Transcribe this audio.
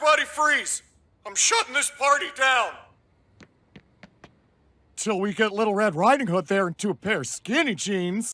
Everybody freeze! I'm shutting this party down! Till we get Little Red Riding Hood there into a pair of skinny jeans.